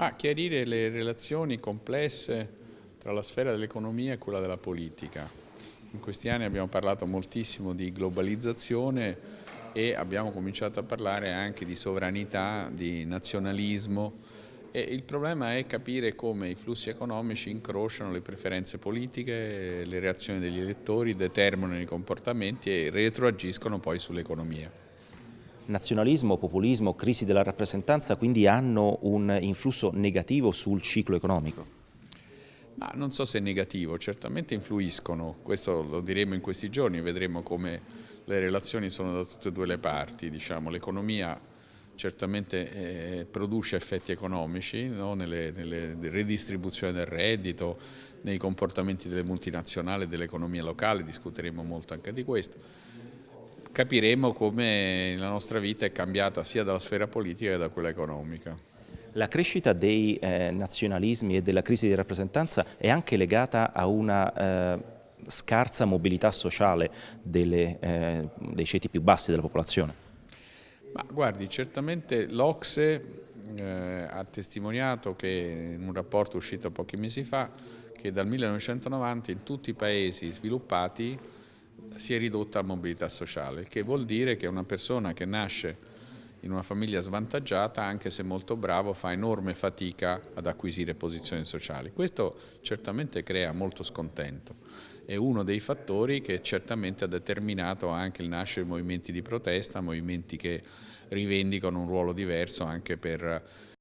Ma chiarire le relazioni complesse tra la sfera dell'economia e quella della politica. In questi anni abbiamo parlato moltissimo di globalizzazione e abbiamo cominciato a parlare anche di sovranità, di nazionalismo e il problema è capire come i flussi economici incrociano le preferenze politiche, le reazioni degli elettori, determinano i comportamenti e retroagiscono poi sull'economia nazionalismo, populismo, crisi della rappresentanza quindi hanno un influsso negativo sul ciclo economico? Ma non so se è negativo, certamente influiscono, questo lo diremo in questi giorni, vedremo come le relazioni sono da tutte e due le parti, diciamo, l'economia certamente eh, produce effetti economici no? nelle, nelle redistribuzioni del reddito, nei comportamenti delle multinazionali e dell'economia locale, discuteremo molto anche di questo capiremo come la nostra vita è cambiata sia dalla sfera politica che da quella economica. La crescita dei eh, nazionalismi e della crisi di rappresentanza è anche legata a una eh, scarsa mobilità sociale delle, eh, dei ceti più bassi della popolazione? Ma guardi, certamente l'Ocse eh, ha testimoniato che in un rapporto uscito pochi mesi fa che dal 1990 in tutti i paesi sviluppati si è ridotta la mobilità sociale, che vuol dire che una persona che nasce in una famiglia svantaggiata, anche se molto bravo, fa enorme fatica ad acquisire posizioni sociali. Questo certamente crea molto scontento. È uno dei fattori che certamente ha determinato anche il nascere di movimenti di protesta, movimenti che rivendicano un ruolo diverso anche per